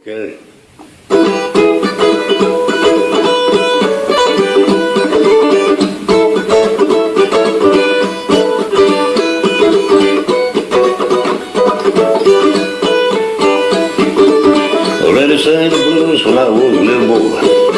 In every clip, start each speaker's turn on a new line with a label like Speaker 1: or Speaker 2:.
Speaker 1: Okay. Sang the blues when I was little boy.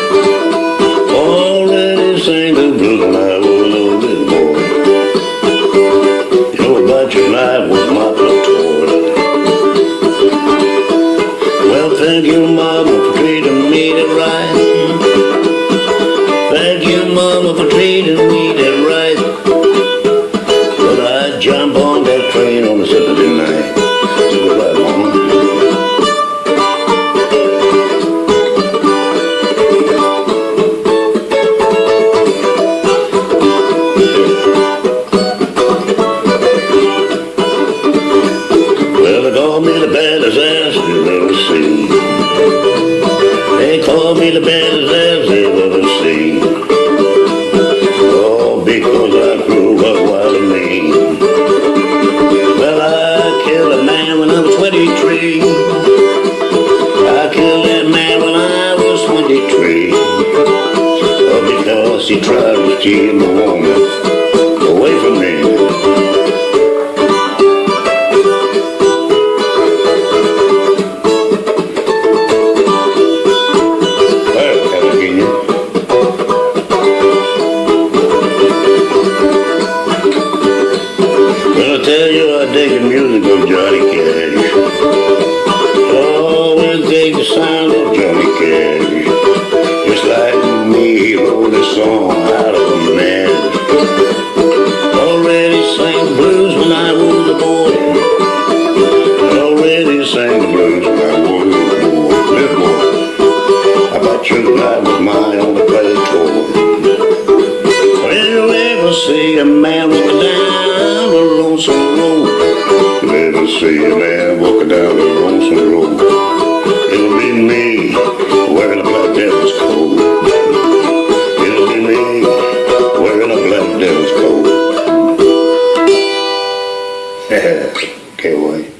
Speaker 1: Thank you, Mama, for treating me right. Thank you, Mama, for treating me me the baddest ass you've ever seen. They call me the baddest ass they've ever seen. All because I grew up wild and mean. Well, I killed a man when I was 23. I killed that man when I was 23. All because he tried to steal my woman away from me. The music of Johnny Cash. Oh, Dig the sound of Johnny Cash. Just like me, he wrote this song out of a man. Already sang blues when I was a boy. Already sang blues when I was a boy. Little boy. I bet you that was my only pleasure toy. When you ever see a man walking down a lonesome road, Qué bueno.